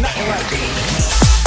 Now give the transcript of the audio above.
nothing like it.